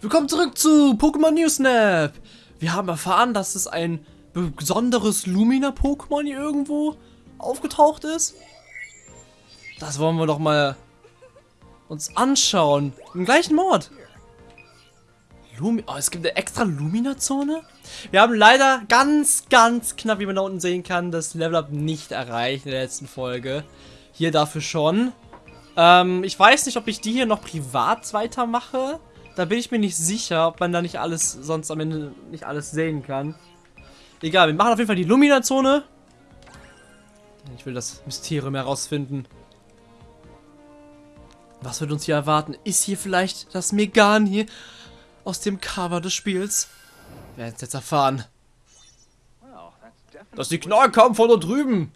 Willkommen zurück zu Pokémon New Snap. Wir haben erfahren, dass es ein besonderes Lumina-Pokémon hier irgendwo aufgetaucht ist. Das wollen wir doch mal uns anschauen. Im gleichen Mord. Lumi oh, es gibt eine extra Lumina-Zone? Wir haben leider ganz, ganz knapp, wie man da unten sehen kann, das Level-Up nicht erreicht in der letzten Folge. Hier dafür schon. Ähm, ich weiß nicht, ob ich die hier noch privat weitermache. Da bin ich mir nicht sicher, ob man da nicht alles, sonst am Ende nicht alles sehen kann. Egal, wir machen auf jeden Fall die Lumina-Zone. Ich will das Mysterium herausfinden. Was wird uns hier erwarten? Ist hier vielleicht das Megan hier aus dem Cover des Spiels? Wir werden es jetzt erfahren. Das Signal kam von da drüben.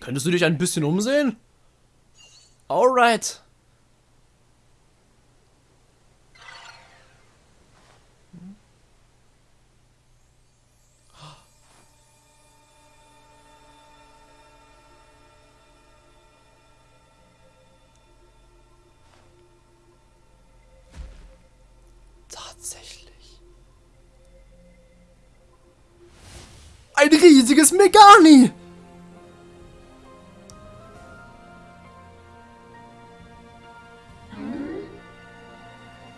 Könntest du dich ein bisschen umsehen? Alright. Ein riesiges Megani!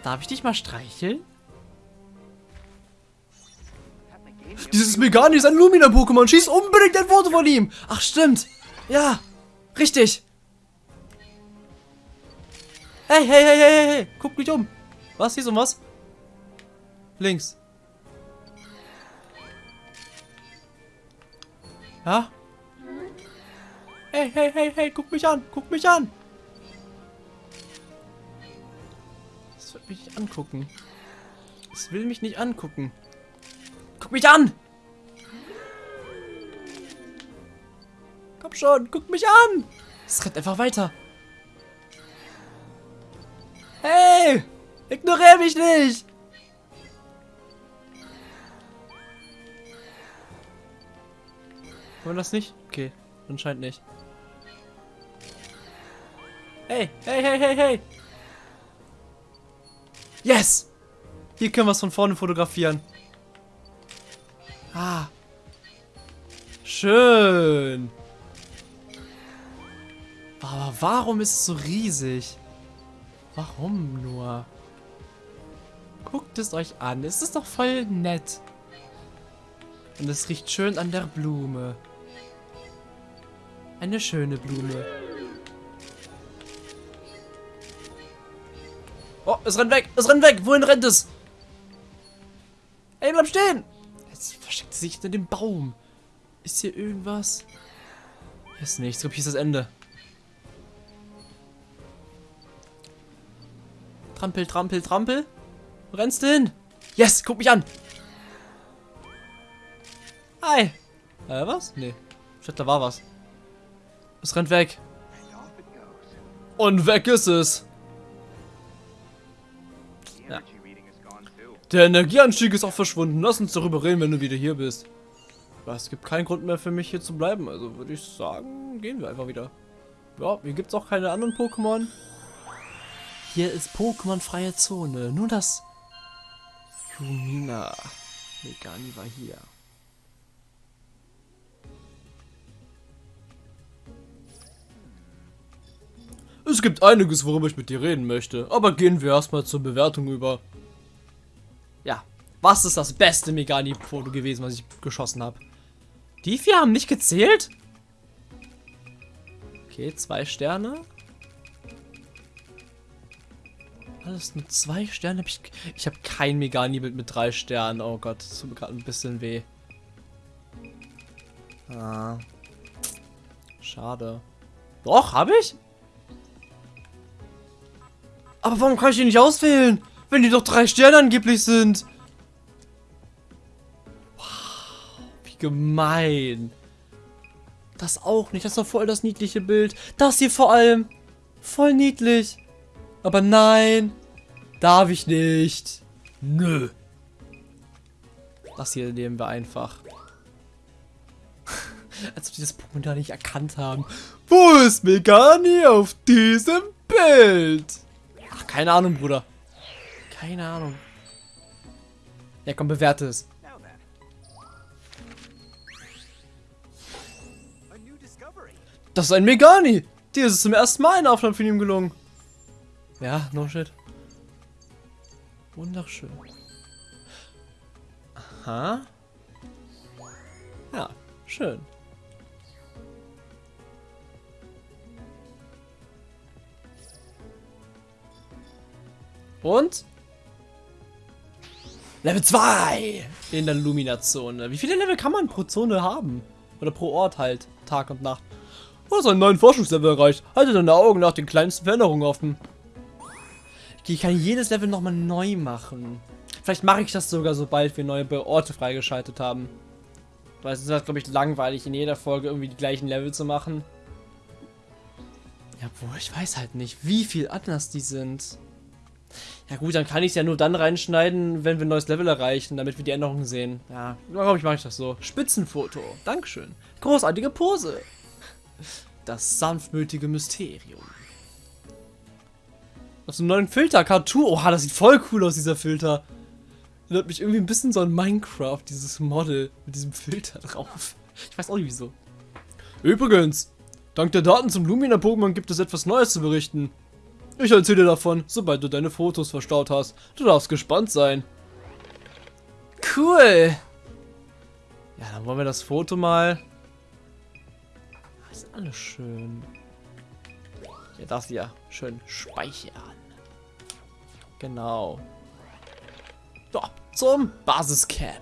Darf ich dich mal streicheln? Dieses Megani ist ein Lumina-Pokémon. Schieß unbedingt ein Foto von ihm. Ach, stimmt. Ja, richtig. Hey, hey, hey, hey, hey. Guck mich um. Was? Hier ist um was? Links. Ja? Hey, hey, hey, hey, guck mich an. Guck mich an. Das wird mich nicht angucken. Es will mich nicht angucken. Guck mich an! Komm schon, guck mich an! Es rennt einfach weiter. Hey! Ignoriere mich nicht! Wollen wir das nicht? Okay, anscheinend nicht. Hey, hey, hey, hey, hey! Yes! Hier können wir es von vorne fotografieren. Ah. Schön. Aber warum ist es so riesig? Warum nur? Guckt es euch an. Es ist doch voll nett. Und es riecht schön an der Blume. Eine schöne Blume. Oh, es rennt weg. Es rennt weg. Wohin rennt es? Ey, bleib stehen. Jetzt versteckt es sich hinter dem Baum. Ist hier irgendwas? Ist nichts. Ich glaube, hier ist das Ende. Trampel, trampel, trampel. Wo rennst du hin? Yes, guck mich an. Hi. Äh, was? Nee. Ich dachte, da war was. Es rennt weg. Und weg ist es. Ja. Der Energieanstieg ist auch verschwunden. Lass uns darüber reden, wenn du wieder hier bist. Es gibt keinen Grund mehr für mich hier zu bleiben. Also würde ich sagen, gehen wir einfach wieder. Ja, hier gibt es auch keine anderen Pokémon. Hier ist Pokémon-freie Zone. Nur das Lumina. Megani war hier. Es gibt einiges, worüber ich mit dir reden möchte. Aber gehen wir erstmal zur Bewertung über. Ja, was ist das beste Megani-Foto gewesen, was ich geschossen habe? Die vier haben nicht gezählt? Okay, zwei Sterne. Alles nur zwei Sterne. ich ich habe kein Megani-Bild mit drei Sternen. Oh Gott, das tut mir gerade ein bisschen weh. Ah. Schade. Doch, habe ich? Aber warum kann ich die nicht auswählen? Wenn die doch drei Sterne angeblich sind. Wow, wie gemein. Das auch nicht. Das ist doch voll das niedliche Bild. Das hier vor allem. Voll niedlich. Aber nein. Darf ich nicht. Nö. Das hier nehmen wir einfach. Als ob die das Pokémon da nicht erkannt haben. Wo ist Megani auf diesem Bild? Keine Ahnung, Bruder. Keine Ahnung. Ja, komm, bewerte es. Das ist ein Megani. Dir ist es zum ersten Mal eine Aufnahme von ihm gelungen. Ja, no shit. Wunderschön. Aha. Ja, schön. Und? Level 2 in der Lumina-Zone. Wie viele Level kann man pro Zone haben? Oder pro Ort halt, Tag und Nacht. Du hast einen neuen Forschungslevel erreicht. Halte deine Augen nach den kleinsten Veränderungen offen. Okay, ich kann jedes Level nochmal neu machen. Vielleicht mache ich das sogar, sobald wir neue Orte freigeschaltet haben. Weil es ist halt, glaube ich, langweilig, in jeder Folge irgendwie die gleichen Level zu machen. Ja, boah, ich weiß halt nicht, wie viel anders die sind. Ja gut, dann kann ich es ja nur dann reinschneiden, wenn wir ein neues Level erreichen, damit wir die Änderungen sehen. Ja, glaube ich, mache ich das so. Spitzenfoto. Dankeschön. Großartige Pose. Das sanftmütige Mysterium. Aus einem neuen Filter, Cartoon. Oha, das sieht voll cool aus, dieser Filter. Erinnert mich irgendwie ein bisschen so an Minecraft, dieses Model mit diesem Filter drauf. Ich weiß auch nicht wieso. Übrigens, dank der Daten zum Lumina-Pokémon gibt es etwas Neues zu berichten. Ich erzähle dir davon, sobald du deine Fotos verstaut hast. Du darfst gespannt sein. Cool. Ja, dann wollen wir das Foto mal. Das ist alles schön. Ja, das hier. Schön speichern. Genau. So, zum Basiscamp.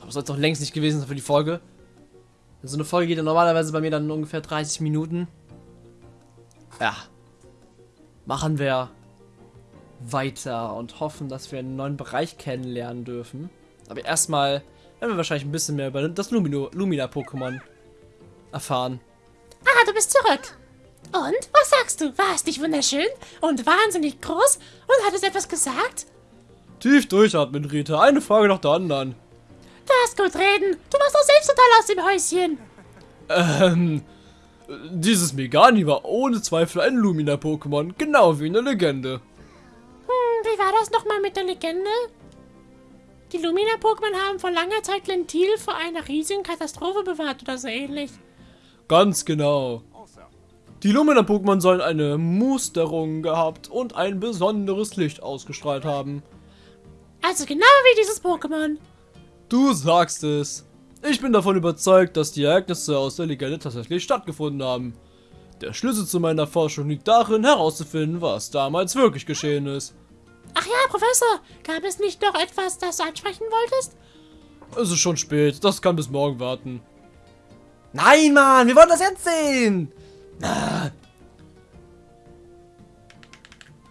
Aber soll es doch längst nicht gewesen sein für die Folge. So eine Folge geht ja normalerweise bei mir dann ungefähr 30 Minuten. Ja. Machen wir weiter und hoffen, dass wir einen neuen Bereich kennenlernen dürfen. Aber erstmal werden wir wahrscheinlich ein bisschen mehr über das Lumina-Pokémon erfahren. Ah, du bist zurück. Und, was sagst du? War es nicht wunderschön und wahnsinnig groß und hat es etwas gesagt? Tief durchatmen, Rita. Eine Frage nach der anderen. Du hast gut reden. Du machst doch selbst total aus dem Häuschen. Ähm, dieses Megani war ohne Zweifel ein Lumina-Pokémon, genau wie eine Legende. Hm, wie war das nochmal mit der Legende? Die Lumina-Pokémon haben vor langer Zeit Lentil vor einer riesigen Katastrophe bewahrt oder so ähnlich. Ganz genau. Die Lumina-Pokémon sollen eine Musterung gehabt und ein besonderes Licht ausgestrahlt haben. Also genau wie dieses Pokémon. Du sagst es. Ich bin davon überzeugt, dass die Ereignisse aus der Legende tatsächlich stattgefunden haben. Der Schlüssel zu meiner Forschung liegt darin, herauszufinden, was damals wirklich geschehen ist. Ach ja, Professor, gab es nicht noch etwas, das du ansprechen wolltest? Es ist schon spät, das kann bis morgen warten. Nein, Mann, wir wollen das jetzt sehen! Ah,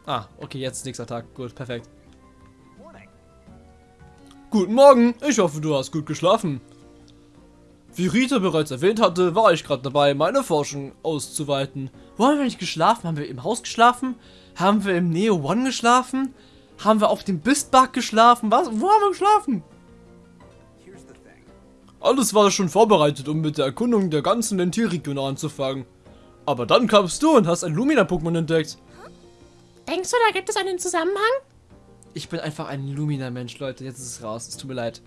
ah okay, jetzt ist nächster Tag. Gut, perfekt. Guten Morgen, ich hoffe, du hast gut geschlafen. Wie Rita bereits erwähnt hatte, war ich gerade dabei, meine Forschung auszuweiten. Wo haben wir nicht geschlafen? Haben wir im Haus geschlafen? Haben wir im Neo One geschlafen? Haben wir auf dem Bistbug geschlafen? Was? Wo haben wir geschlafen? Alles war schon vorbereitet, um mit der Erkundung der ganzen Lentilregion anzufangen. Aber dann kamst du und hast ein Lumina-Pokémon entdeckt. Denkst du, da gibt es einen Zusammenhang? Ich bin einfach ein Lumina-Mensch, Leute. Jetzt ist es raus. Es tut mir leid.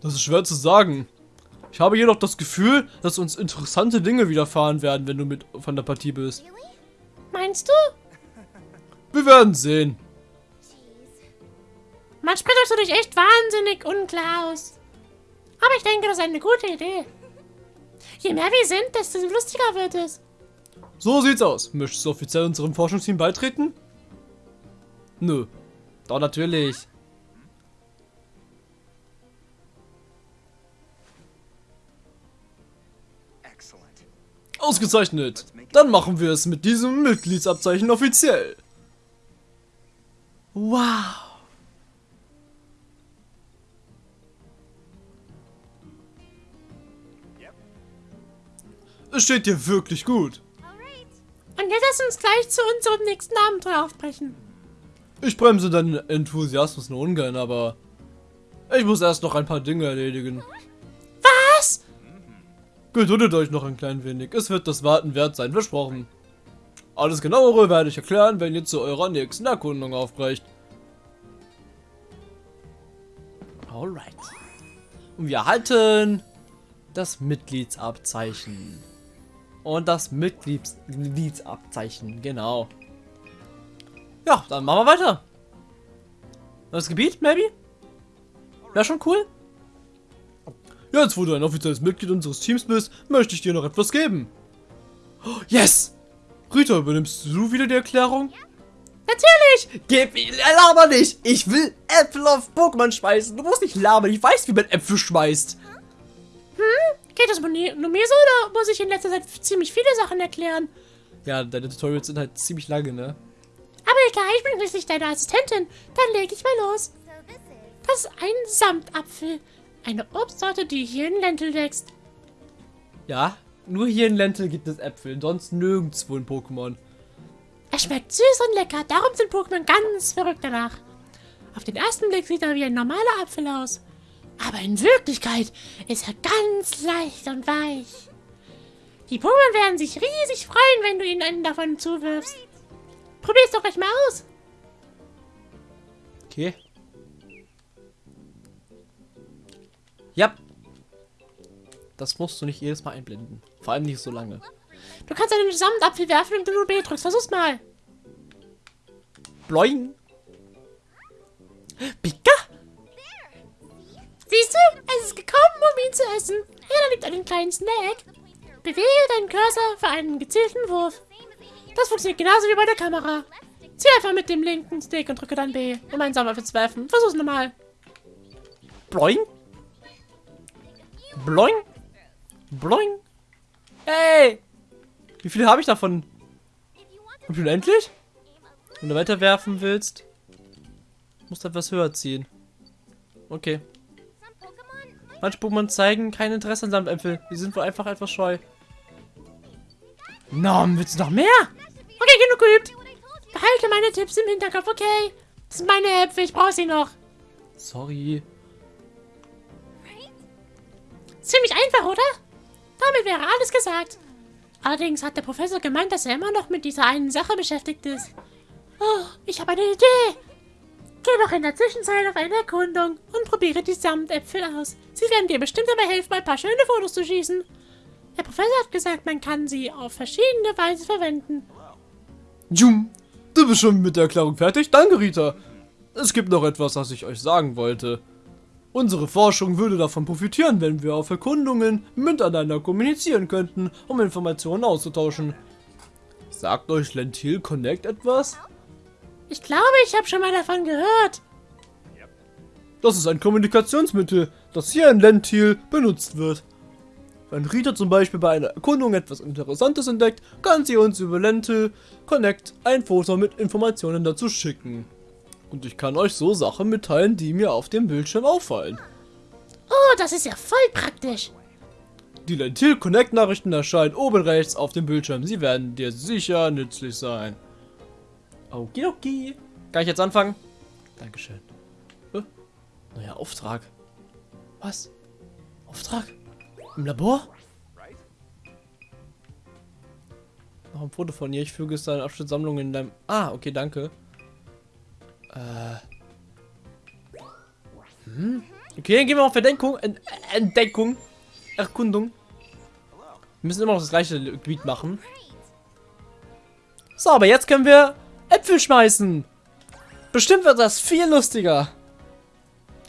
Das ist schwer zu sagen. Ich habe jedoch das Gefühl, dass uns interessante Dinge widerfahren werden, wenn du mit von der Partie bist. Meinst du? Wir werden sehen. Manchmal drückst du dich echt wahnsinnig unklar aus. Aber ich denke, das ist eine gute Idee. Je mehr wir sind, desto lustiger wird es. So sieht's aus. Möchtest du offiziell unserem Forschungsteam beitreten? Nö. Doch natürlich. Ausgezeichnet. Dann machen wir es mit diesem Mitgliedsabzeichen offiziell. Wow. Es steht dir wirklich gut. Und jetzt lass uns gleich zu unserem nächsten Abenteuer aufbrechen. Ich bremse deinen Enthusiasmus nur ungern, aber ich muss erst noch ein paar Dinge erledigen. Geduldet euch noch ein klein wenig. Es wird das Warten wert sein, versprochen. Alles genauere werde ich erklären, wenn ihr zu eurer nächsten Erkundung aufbrecht. Alright. Und wir erhalten das Mitgliedsabzeichen. Und das Mitglieds Mitgliedsabzeichen, genau. Ja, dann machen wir weiter. Das Gebiet, maybe? Wäre schon cool. Jetzt, wo du ein offizielles Mitglied unseres Teams bist, möchte ich dir noch etwas geben. Oh, Yes! Rita, übernimmst du wieder die Erklärung? Natürlich! Gib ihn, laber nicht! Ich will Äpfel auf Pokémon schmeißen. Du musst nicht labern, ich weiß, wie man Äpfel schmeißt. Geht das nur mir so oder muss ich in letzter Zeit ziemlich viele Sachen erklären? Ja, deine Tutorials sind halt ziemlich lange, ne? Aber egal, ich bin schließlich deine Assistentin. Dann leg ich mal los. Das ist ein Samtapfel. Eine Obstsorte, die hier in Lentil wächst. Ja, nur hier in Lentil gibt es Äpfel, sonst nirgendwo in Pokémon. Er schmeckt süß und lecker, darum sind Pokémon ganz verrückt danach. Auf den ersten Blick sieht er wie ein normaler Apfel aus. Aber in Wirklichkeit ist er ganz leicht und weich. Die Pokémon werden sich riesig freuen, wenn du ihnen einen davon zuwirfst. Probier's doch gleich mal aus. Okay. Ja. Das musst du nicht jedes Mal einblenden. Vor allem nicht so lange. Du kannst einen Samtapfel werfen, indem du B drückst. Versuch's mal. Bloing. Pika? Siehst du? Es ist gekommen, um ihn zu essen. Hier, da liegt einen kleinen Snack. Bewege deinen Cursor für einen gezielten Wurf. Das funktioniert genauso wie bei der Kamera. Zieh einfach mit dem linken Stick und drücke dann B, um einen Samtapfel zu werfen. Versuch's nochmal. Bloing. Bloing. Bloing. Hey. Wie viele habe ich davon? Hab ich unendlich? Wenn du weiterwerfen willst, musst du etwas höher ziehen. Okay. Manche Pokémon zeigen kein Interesse an Samtäpfel. Die sind wohl einfach etwas scheu. Nom, willst du noch mehr? Okay, genug geübt. Behalte meine Tipps im Hinterkopf, okay? Das sind meine Äpfel, ich brauche sie noch. Sorry. Ziemlich einfach, oder? Damit wäre alles gesagt. Allerdings hat der Professor gemeint, dass er immer noch mit dieser einen Sache beschäftigt ist. Oh, ich habe eine Idee. Geh doch in der Zwischenzeit auf eine Erkundung und probiere die Samtäpfel aus. Sie werden dir bestimmt dabei helfen, ein paar schöne Fotos zu schießen. Der Professor hat gesagt, man kann sie auf verschiedene Weise verwenden. Jum, du bist schon mit der Erklärung fertig? Danke, Rita. Es gibt noch etwas, was ich euch sagen wollte. Unsere Forschung würde davon profitieren, wenn wir auf Erkundungen miteinander kommunizieren könnten, um Informationen auszutauschen. Sagt euch Lentil Connect etwas? Ich glaube, ich habe schon mal davon gehört. Das ist ein Kommunikationsmittel, das hier in Lentil benutzt wird. Wenn Rita zum Beispiel bei einer Erkundung etwas Interessantes entdeckt, kann sie uns über Lentil Connect ein Foto mit Informationen dazu schicken. Und ich kann euch so Sachen mitteilen, die mir auf dem Bildschirm auffallen. Oh, das ist ja voll praktisch. Die Lentil Connect Nachrichten erscheinen oben rechts auf dem Bildschirm. Sie werden dir sicher nützlich sein. Okidoki. Kann ich jetzt anfangen? Dankeschön. Äh, neuer Auftrag. Was? Auftrag? Im Labor? Noch ein Foto von ihr. Ich füge es deine Abschnittssammlung in deinem... Ah, okay, danke. Äh. Hm? Okay, dann gehen wir auf Verdenkung. Ent Entdeckung. Erkundung. Wir müssen immer noch das gleiche Gebiet machen. So, aber jetzt können wir Äpfel schmeißen. Bestimmt wird das viel lustiger.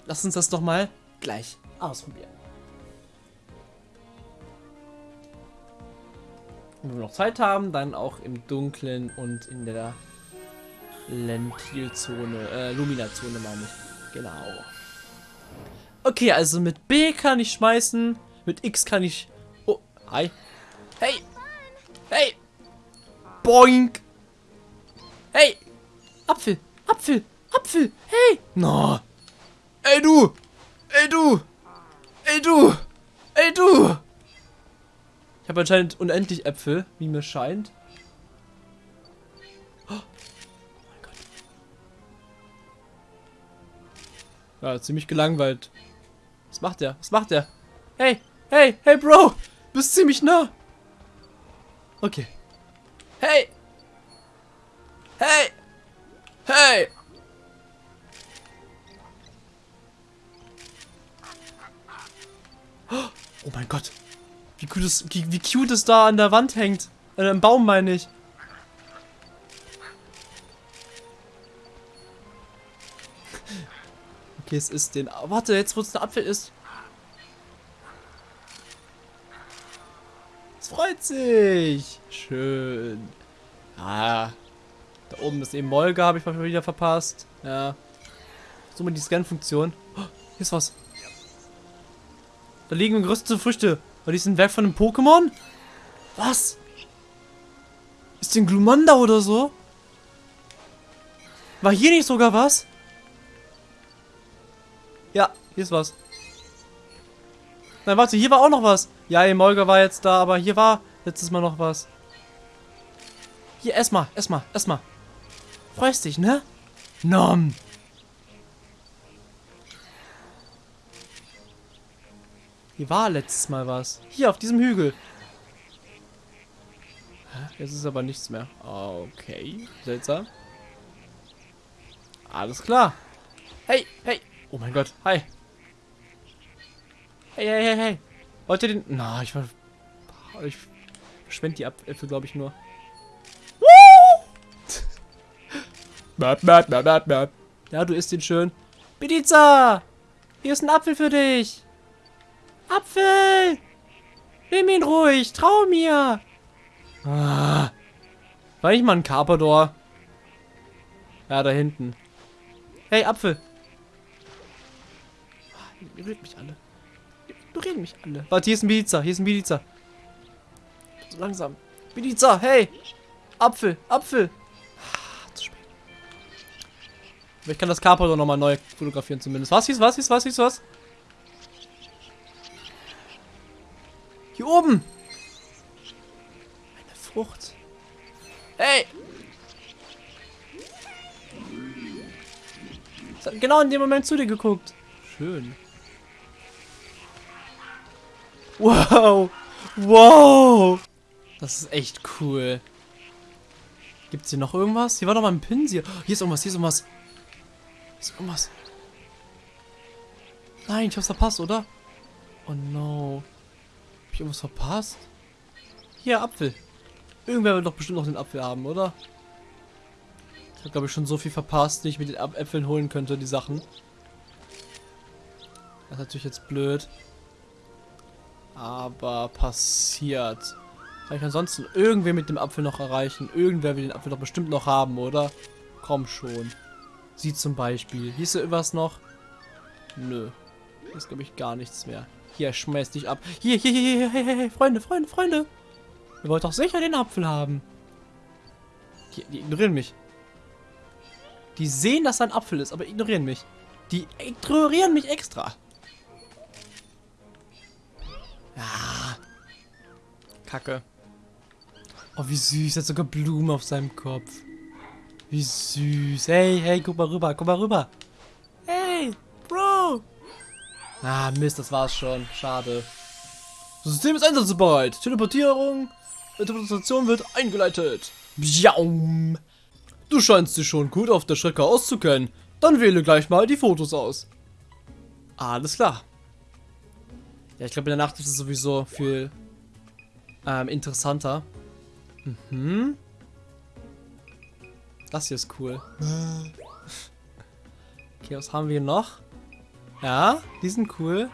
Lass uns das doch mal gleich ausprobieren. Wenn wir noch Zeit haben, dann auch im Dunkeln und in der Lentilzone, äh, Luminazone meine ich. Genau. Okay, also mit B kann ich schmeißen, mit X kann ich... Oh, hi. Hey! Hey! Boink! Hey! Apfel! Apfel! Apfel! Hey! No! Ey du! Ey du! Ey du! Ey du! Ich habe anscheinend unendlich Äpfel, wie mir scheint. Ja, ziemlich gelangweilt. Was macht der? Was macht der? Hey, hey, hey, Bro! Bist ziemlich nah. Okay. Hey! Hey! Hey! Oh mein Gott. Wie cute es, wie, wie cute es da an der Wand hängt. Äh, im Baum meine ich. Okay, es ist den. Warte, jetzt wo es der Apfel ist. Es freut sich. Schön. Ah. Da oben ist eben Molga, habe ich mal wieder verpasst. Ja. So mal die Scan-Funktion. Oh, hier ist was. Da liegen geröstete Früchte. War dies ein Werk von einem Pokémon? Was? Ist den Glumanda oder so? War hier nicht sogar was? Ja, hier ist was. Nein, warte, hier war auch noch was. Ja, Emolga war jetzt da, aber hier war letztes Mal noch was. Hier, ess mal, ess mal, ess mal. Freust dich, ne? Nom. Hier war letztes Mal was. Hier, auf diesem Hügel. Jetzt ist aber nichts mehr. Okay, seltsam. Alles klar. Hey, hey. Oh mein Gott, hi. Hey, hey, hey, hey. Wollt ihr den... Na, ich war... Ich verschwende die Äpfel, glaube ich, nur. Bap, bap, bap, bap, bap. Ja, du isst ihn schön. Pizza! Hier ist ein Apfel für dich. Apfel! Nimm ihn ruhig, trau mir. Ah. War ich mal ein Carpador? Ja, da hinten. Hey, Apfel. Ah, Ignoriert mich alle. Ignoriert mich alle. Warte, hier ist ein Pizza. Hier ist ein Pizza. So langsam. Pizza, hey! Apfel, Apfel. Ah, zu spät. Aber ich kann das Carpador nochmal neu fotografieren zumindest. Was hieß, was hieß, was hieß, was? Hier oben. Eine Frucht. Hey! Genau in dem Moment zu dir geguckt. Schön. Wow. Wow. Das ist echt cool. Gibt es hier noch irgendwas? Hier war doch mal ein Pinsel. Hier ist irgendwas, hier ist irgendwas. Hier ist irgendwas. Nein, ich hab's verpasst, oder? Oh no. Hab ich irgendwas verpasst? Hier, Apfel. Irgendwer wird doch bestimmt noch den Apfel haben, oder? Ich habe, glaube ich, schon so viel verpasst, die ich mit den Äpfeln holen könnte, die Sachen. Das ist natürlich jetzt blöd. Aber passiert. Kann ich ansonsten irgendwer mit dem Apfel noch erreichen? Irgendwer will den Apfel doch bestimmt noch haben, oder? Komm schon. Sie zum Beispiel. Hier ist ja irgendwas noch? Nö. Hier ist, glaube ich, gar nichts mehr. Hier, schmeiß dich ab. Hier, hier, hier, hier, hey, Freunde, Freunde, Freunde. Ihr wollt doch sicher den Apfel haben. Die, die ignorieren mich. Die sehen, dass da ein Apfel ist, aber ignorieren mich. Die ignorieren mich extra. Ja. Kacke. Oh, wie süß. Er hat sogar Blumen auf seinem Kopf. Wie süß. Hey, hey, guck mal rüber, guck mal rüber. Hey, Bro. Ah, Mist, das war's schon. Schade. Das System ist einsatzbereit. Teleportierung. Interpretation wird eingeleitet. Bjaum. Du scheinst dich schon gut auf der Strecke auszukennen. Dann wähle gleich mal die Fotos aus. Alles klar. Ja, ich glaube in der Nacht ist es sowieso viel ähm, interessanter. Mhm. Das hier ist cool. Okay, was haben wir noch? Ja, die sind cool.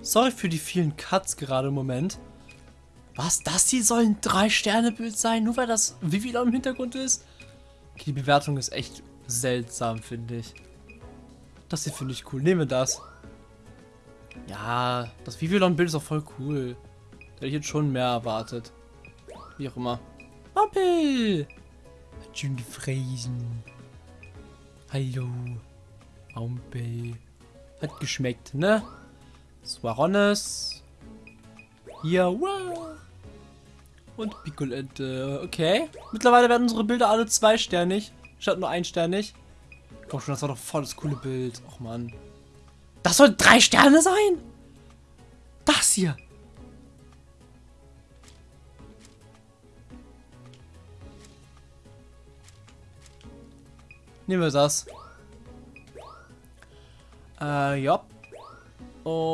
Sorry für die vielen Cuts gerade im Moment. Was? Das hier soll ein 3-Sterne-Bild sein? Nur weil das Vivillon im Hintergrund ist? Okay, die Bewertung ist echt seltsam, finde ich. Das hier finde ich cool. Nehmen wir das. Ja, das Vivillon-Bild ist auch voll cool. Da hätte ich jetzt schon mehr erwartet. Wie auch immer. Wampel! Hat schön gefräsen. Hallo. Wampel. Hat geschmeckt, ne? Swarones. Hier, wow. Und Piccolette. Okay. Mittlerweile werden unsere Bilder alle zweisternig. Statt nur einsternig. Komm schon, das war doch voll das coole Bild. Och man. Das soll drei Sterne sein? Das hier. Nehmen wir das. Äh, ja. Und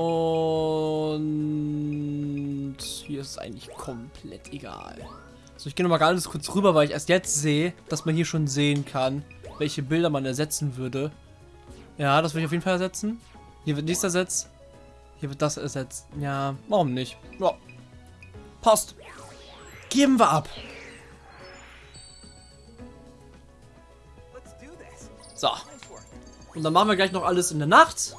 hier ist es eigentlich komplett egal. So, ich gehe nochmal ganz kurz rüber, weil ich erst jetzt sehe, dass man hier schon sehen kann, welche Bilder man ersetzen würde. Ja, das will ich auf jeden Fall ersetzen. Hier wird dies ersetzt. Hier wird das ersetzt. Ja, warum nicht? Ja. Passt. Geben wir ab. So. Und dann machen wir gleich noch alles in der Nacht.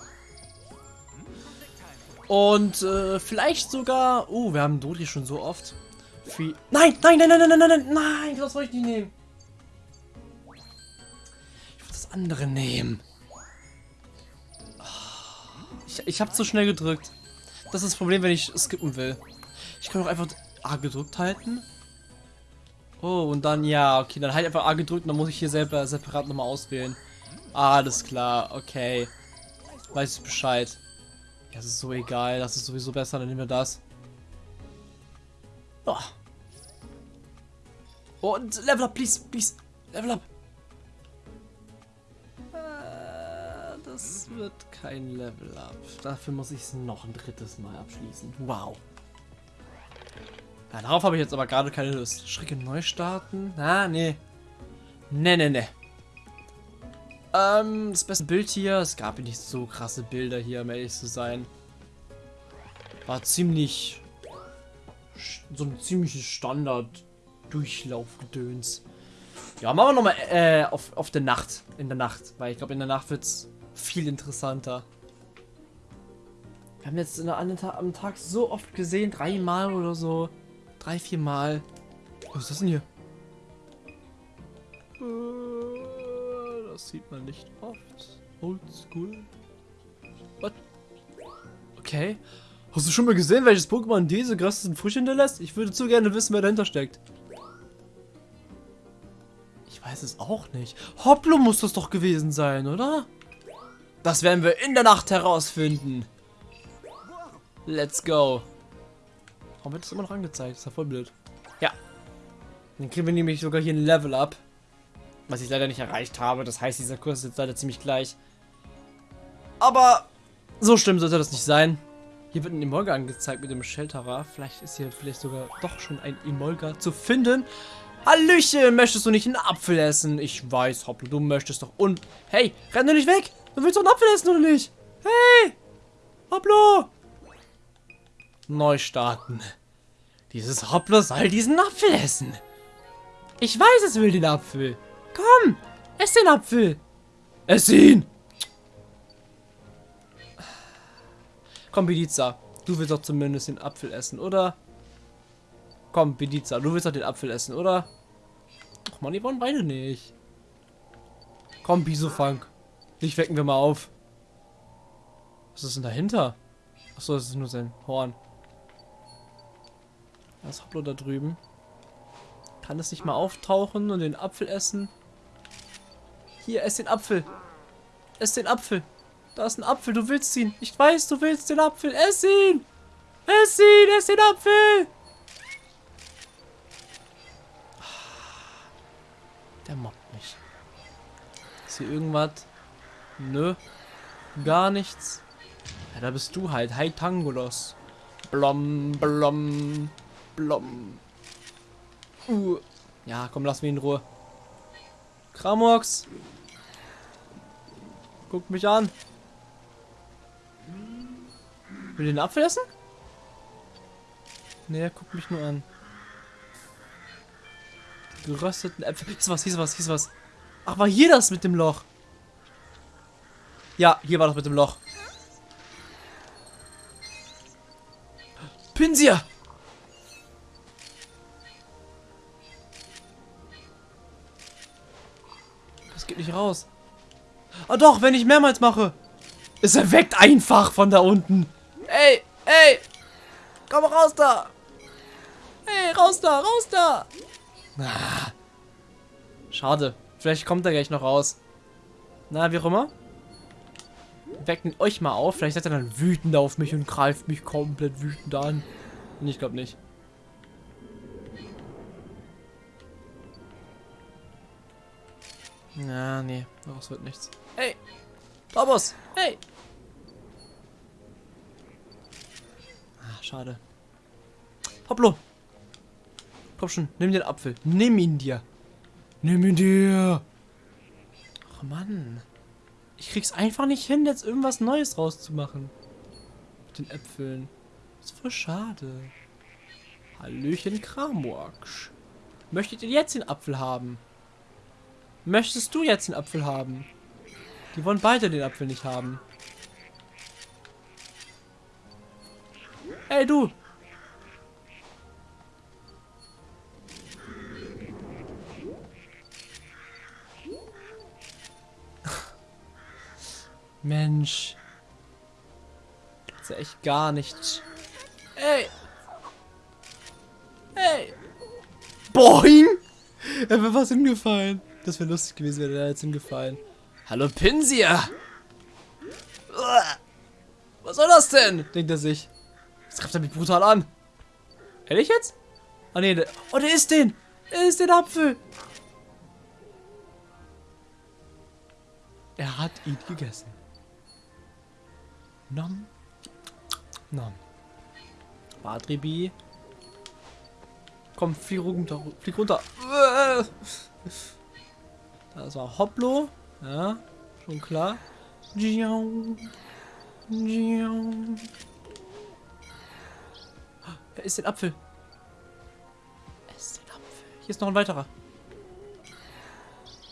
Und äh, vielleicht sogar... Oh, wir haben Dodi schon so oft. Wie... Nein, nein, nein, nein, nein, nein, nein, nein, nein, das soll ich nicht nehmen. Ich will das andere nehmen. Ich, ich habe zu schnell gedrückt. Das ist das Problem, wenn ich skippen will. Ich kann doch einfach A gedrückt halten. Oh, und dann, ja, okay, dann halt einfach A gedrückt und dann muss ich hier selber separat nochmal auswählen. Alles klar, okay. Weiß ich Bescheid. Das ist so egal, das ist sowieso besser, dann nehmen wir das. Oh. Und Level up, please, please. Level up. Das wird kein Level up. Dafür muss ich es noch ein drittes Mal abschließen. Wow. Ja, darauf habe ich jetzt aber gerade keine Lust. Schrecke neu starten? Ah, nee. Nee, nee, nee. Ähm, das beste Bild hier. Es gab nicht so krasse Bilder hier, um ehrlich zu sein. War ziemlich. So ein ziemliches Standard-Durchlaufgedöns. Ja, machen wir nochmal äh, auf, auf der Nacht. In der Nacht. Weil ich glaube, in der Nacht wird es viel interessanter. Wir haben jetzt in der, an Ta am Tag so oft gesehen. Dreimal oder so. Drei, vier Mal. Was ist das denn hier? Äh, Das sieht man nicht oft. Oldschool. What? Okay. Hast du schon mal gesehen, welches Pokémon diese krassesten Früchte hinterlässt? Ich würde zu gerne wissen, wer dahinter steckt. Ich weiß es auch nicht. Hoplo muss das doch gewesen sein, oder? Das werden wir in der Nacht herausfinden. Let's go. Warum wird das immer noch angezeigt? Das ist ja voll blöd. Ja. Dann kriegen wir nämlich sogar hier ein Level up. Was ich leider nicht erreicht habe. Das heißt, dieser Kurs ist jetzt leider ziemlich gleich. Aber so schlimm sollte das nicht sein. Hier wird ein Emolga angezeigt mit dem Shelterer. Vielleicht ist hier vielleicht sogar doch schon ein Emolga zu finden. Hallöchen, möchtest du nicht einen Apfel essen? Ich weiß, Hoppla, du möchtest doch und... Hey, renn du nicht weg? Du willst doch einen Apfel essen, oder nicht? Hey! Hopplo! Neu starten. Dieses Hopplo soll diesen Apfel essen. Ich weiß, es will den Apfel. Komm, ess den Apfel. Ess ihn. Komm, Bediza. Du willst doch zumindest den Apfel essen, oder? Komm, Bediza, du willst doch den Apfel essen, oder? Ach man, die wollen beide nicht. Komm, Bisofunk. Dich wecken wir mal auf. Was ist denn dahinter? Achso, das ist nur sein Horn. Das Hoplo da drüben. Kann es nicht mal auftauchen und den Apfel essen? Hier, ess den Apfel. Ess den Apfel. Da ist ein Apfel, du willst ihn. Ich weiß, du willst den Apfel. Ess ihn. Ess ihn, ess den Apfel. Der mobbt mich. Ist hier irgendwas? Nö. Gar nichts. Ja, da bist du halt. Hi Tangolos. Blom, blom, blom. Uh. Ja, komm, lass mich in Ruhe. Kramox. Guck mich an. Will den Apfel essen? Nee, guckt mich nur an. Gerösteten Äpfel. Ist was, ist was, ist was. Ach, war hier das mit dem Loch? Ja, hier war das mit dem Loch. Pinsir! Das geht nicht raus. Ah doch, wenn ich mehrmals mache. Es erweckt einfach von da unten. Ey, ey! Komm raus da! Ey, raus da, raus da! Ah. Schade. Vielleicht kommt er gleich noch raus. Na, wie auch immer. Wecken euch mal auf. Vielleicht seid ihr dann wütend auf mich und greift mich komplett wütend an. Ich glaube nicht. Ja, nee, daraus wird nichts. Hey! Thomas! Hey! Ah, schade. Hopplo! Komm schon, nimm den Apfel. Nimm ihn dir. Nimm ihn dir. Ach Mann. Ich krieg's einfach nicht hin, jetzt irgendwas Neues rauszumachen. Mit den Äpfeln. Das ist voll schade. Hallöchen Kramorksch. Möchtet ihr jetzt den Apfel haben? Möchtest du jetzt den Apfel haben? Die wollen beide den Apfel nicht haben. Hey du! Mensch. Das ist ja echt gar nichts. Ey! Ey! Boing! Er wäre was hingefallen. Das wäre lustig gewesen, wäre er jetzt hingefallen. Hallo Pinsia! Was soll das denn? Denkt er sich. Das greift er mich brutal an. Ehrlich jetzt? Ah nee, der, oh der isst den! Er isst den Apfel! Er hat ihn gegessen. Nom. Nom. Badribi. Komm, flieg runter. Flieg runter. Das war Hopplo. Ja, schon klar. Wer ist den Apfel? Er ist den Apfel. Hier ist noch ein weiterer.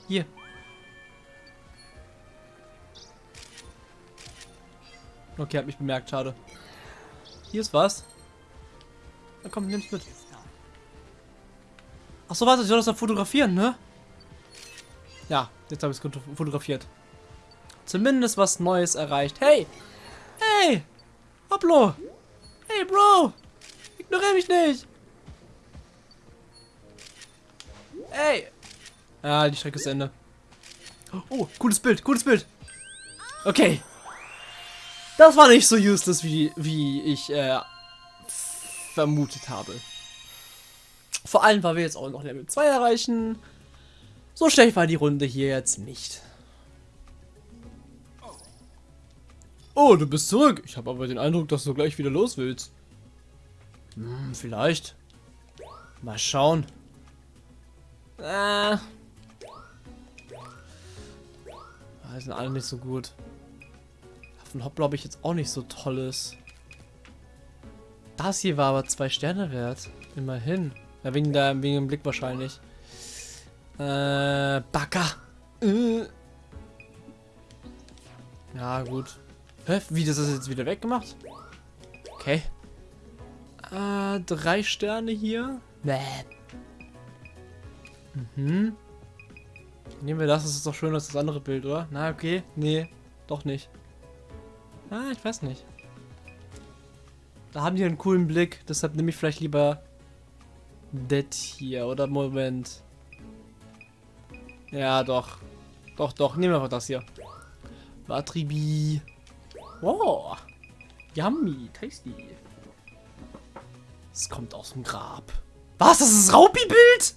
Hier. Okay, hat mich bemerkt, schade. Hier ist was. Na komm, nimm's mit. Ach so, warte, ich soll das dann fotografieren, ne? Ja, jetzt habe ich es fotografiert. Zumindest was Neues erreicht. Hey! Hey! Hoplo! Hey, Bro! Ignoriere mich nicht! Hey! Ah, die Strecke ist Ende. Oh, cooles Bild, cooles Bild. Okay. Das war nicht so useless, wie, wie ich äh, vermutet habe. Vor allem, weil wir jetzt auch noch Level 2 erreichen. So schlecht war die Runde hier jetzt nicht. Oh, du bist zurück. Ich habe aber den Eindruck, dass du gleich wieder los willst. Hm, vielleicht. Mal schauen. Äh. Die sind alle nicht so gut. Von ich jetzt auch nicht so tolles. Das hier war aber zwei Sterne wert. Immerhin. Ja, wegen, der, wegen dem Blick wahrscheinlich. Äh, Backer. Äh. Ja, gut. Hä? Wie, das ist jetzt wieder weggemacht? Okay. Äh, drei Sterne hier. Bäh. Mhm. Nehmen wir das, das ist doch schöner als das andere Bild, oder? Na, okay. Nee, doch nicht. Ah, ich weiß nicht. Da haben die einen coolen Blick, deshalb nehme ich vielleicht lieber das hier, oder? Moment. Ja, doch. Doch, doch, nehmen wir einfach das hier. Watribi. Wow. Yummy, tasty. Es kommt aus dem Grab. Was? Das ist Raupi-Bild?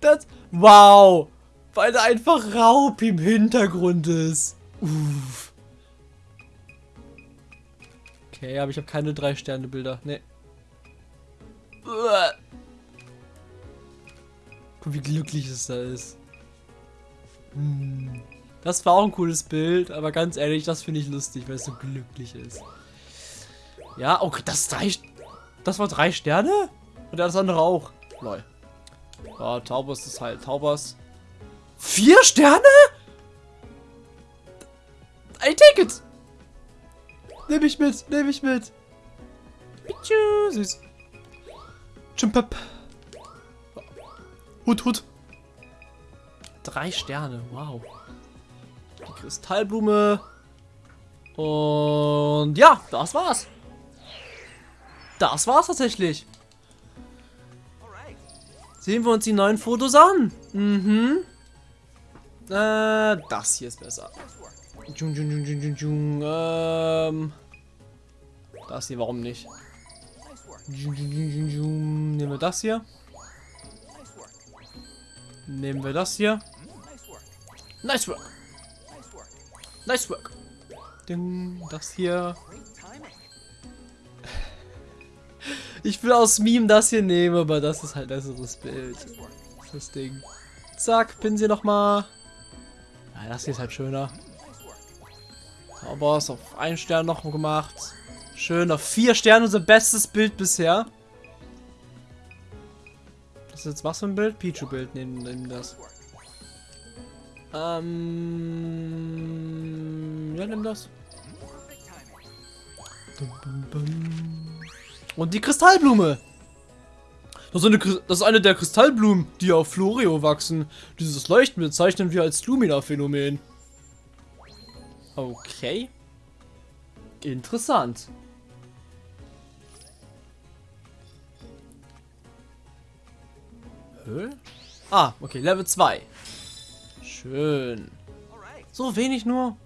Das. Wow. Weil da einfach Raupi im Hintergrund ist. Uff. Okay, aber ich habe keine drei Sterne Bilder. Nee. Guck, wie glücklich es da ist. Hm. Das war auch ein cooles Bild, aber ganz ehrlich, das finde ich lustig, weil es so glücklich ist. Ja, okay, das drei. Das war drei Sterne? Und das andere auch. Lol. Ja, Taubers ist halt Taubers. Vier Sterne? I take it. Nehme ich mit, nehme ich mit. Pichu, süß. Chimpap. Hut, Hut. Drei Sterne, wow. Die Kristallblume. Und ja, das war's. Das war's tatsächlich. Sehen wir uns die neuen Fotos an. Mhm. Äh, das hier ist besser. Jung, jung, jung, jung, jung, ähm. Das hier, warum nicht? Nehmen wir das hier. Nehmen wir das hier. Nice work. Nice work. Ding, das hier. Ich will aus Meme das hier nehmen, aber das ist halt ein besseres Bild. Das Ding. Zack, Pinsel nochmal. Ja, das hier ist halt schöner. Aber es auf einen Stern noch gemacht. Schön, auf vier Sterne unser bestes Bild bisher. Das ist jetzt was für ein Bild? Pichu-Bild, nehmen, nehmen das. Ähm. Ja, nimm das. Und die Kristallblume. Das ist, eine, das ist eine der Kristallblumen, die auf Florio wachsen. Dieses Leuchten bezeichnen wir als Lumina-Phänomen. Okay. Interessant. Hä? Ah, okay, Level 2. Schön. So wenig nur.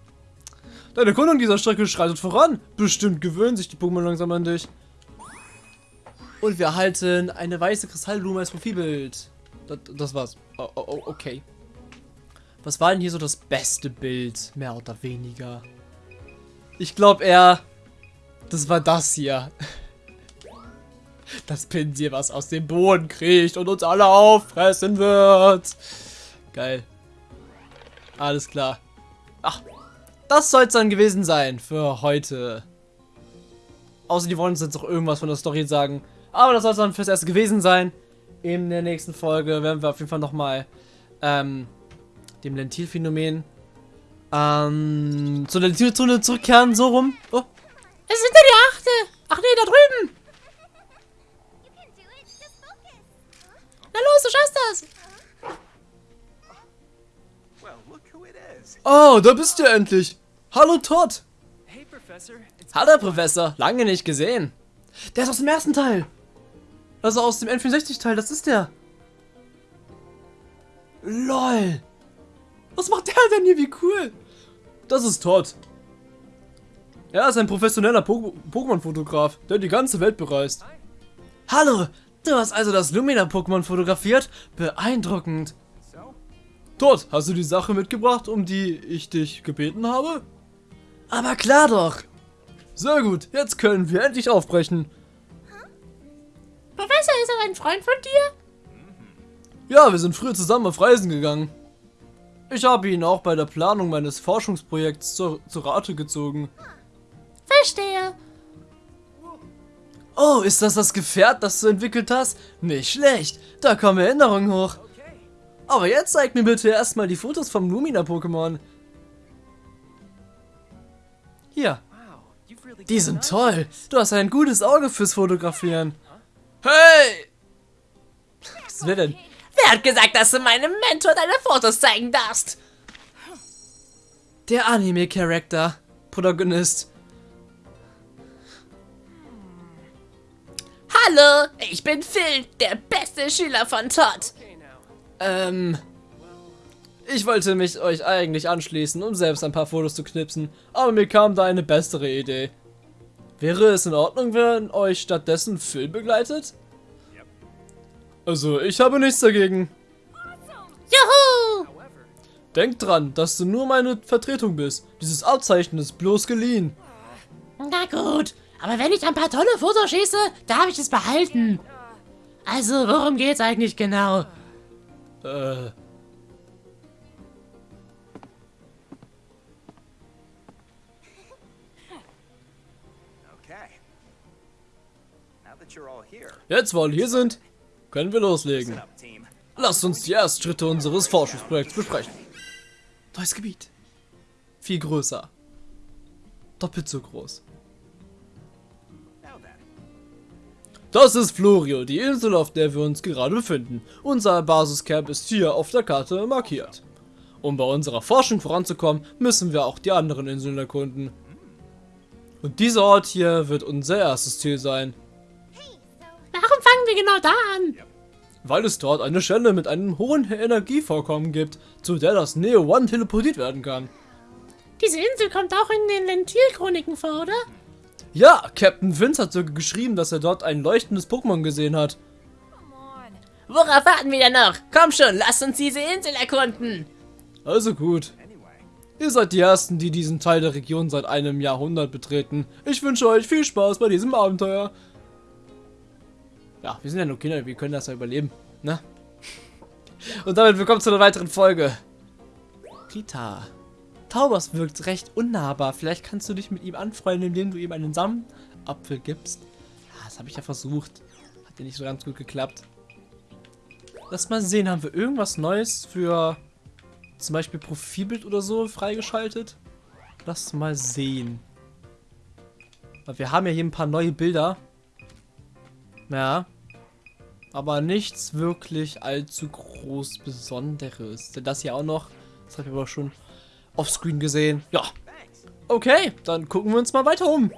Deine Erkundung dieser Strecke schreitet voran. Bestimmt gewöhnen sich die Pokémon langsam an dich. Und wir erhalten eine weiße Kristallblume als Profilbild. Das, das war's. Oh, oh, oh, okay. Was war denn hier so das beste Bild? Mehr oder weniger. Ich glaube eher, das war das hier. Das Pinsel, was aus dem Boden kriecht und uns alle auffressen wird. Geil. Alles klar. Ach, das soll es dann gewesen sein für heute. Außer die wollen uns jetzt noch irgendwas von der Story sagen. Aber das soll es dann fürs Erste gewesen sein. In der nächsten Folge werden wir auf jeden Fall nochmal ähm, dem Lentilphänomen ähm, zur Lentilzone zurückkehren, so rum. Oh, Es ist hinter die Achte. Ach nee, da drüben. Na los, du schaffst das. Well, look who it is. oh, da bist du endlich. Hallo Todd. Hey, Professor. It's Hallo Professor, lange nicht gesehen. Der ist aus dem ersten Teil. Also aus dem N64 Teil, das ist der. LOL. Was macht der denn hier? Wie cool. Das ist Todd. Er ist ein professioneller Po- Pokémon-Fotograf, der die ganze Welt bereist. Hallo, du hast also das Lumina-Pokémon fotografiert? Beeindruckend. Todd, hast du die Sache mitgebracht, um die ich dich gebeten habe? Aber klar doch. Sehr gut, jetzt können wir endlich aufbrechen. Professor, ist er ein Freund von dir? Ja, wir sind früher zusammen auf Reisen gegangen. Ich habe ihn auch bei der Planung meines Forschungsprojekts zur, zur Rate gezogen. Verstehe. Oh, ist das das Gefährt, das du entwickelt hast? Nicht schlecht, da kommen Erinnerungen hoch. Aber jetzt zeig mir bitte erstmal die Fotos vom Lumina-Pokémon. Hier, die sind toll. Du hast ein gutes Auge fürs Fotografieren. Hey! Was will denn? Wer hat gesagt, dass du meinem Mentor deine Fotos zeigen darfst? Der Anime-Charakter. Protagonist. Hallo, ich bin Phil, der beste Schüler von Todd. Ähm. Ich wollte mich euch eigentlich anschließen, um selbst ein paar Fotos zu knipsen, aber mir kam da eine bessere Idee. Wäre es in Ordnung, wenn euch stattdessen Phil begleitet? Also, ich habe nichts dagegen. Juhu! Denkt dran, dass du nur meine Vertretung bist. Dieses Abzeichen ist bloß geliehen. Na gut, aber wenn ich ein paar tolle Fotos schieße, darf ich es behalten. Also, worum geht's eigentlich genau? Äh. Jetzt, wo alle hier sind, können wir loslegen. Lasst uns die ersten Schritte unseres Forschungsprojekts besprechen. Neues Gebiet. Viel größer. Doppelt so groß. Das ist Florio, die Insel, auf der wir uns gerade befinden. Unser Basiscamp ist hier auf der Karte markiert. Um bei unserer Forschung voranzukommen, müssen wir auch die anderen Inseln erkunden. Und dieser Ort hier wird unser erstes Ziel sein, Warum fangen wir genau da an? Weil es dort eine Stelle mit einem hohen Energievorkommen gibt, zu der das Neo One teleportiert werden kann. Diese Insel kommt auch in den Lentil-Chroniken vor, oder? Ja, Captain Vince hat sogar geschrieben, dass er dort ein leuchtendes Pokémon gesehen hat. Worauf warten wir denn noch? Komm schon, lass uns diese Insel erkunden. Also gut. Ihr seid die Ersten, die diesen Teil der Region seit einem Jahrhundert betreten. Ich wünsche euch viel Spaß bei diesem Abenteuer. Ja, wir sind ja nur Kinder, wir können das ja überleben, ne? Und damit willkommen zu einer weiteren Folge. Rita. Taubers wirkt recht unnahbar. Vielleicht kannst du dich mit ihm anfreunden, indem du ihm einen Samenapfel gibst. Ja, das habe ich ja versucht. Hat ja nicht so ganz gut geklappt. Lass mal sehen, haben wir irgendwas Neues für zum Beispiel Profilbild oder so freigeschaltet? Lass mal sehen. Wir haben ja hier ein paar neue Bilder. Ja. Aber nichts wirklich allzu groß Besonderes. Denn das hier auch noch. Das habe ich aber schon offscreen gesehen. Ja. Okay, dann gucken wir uns mal weiter um.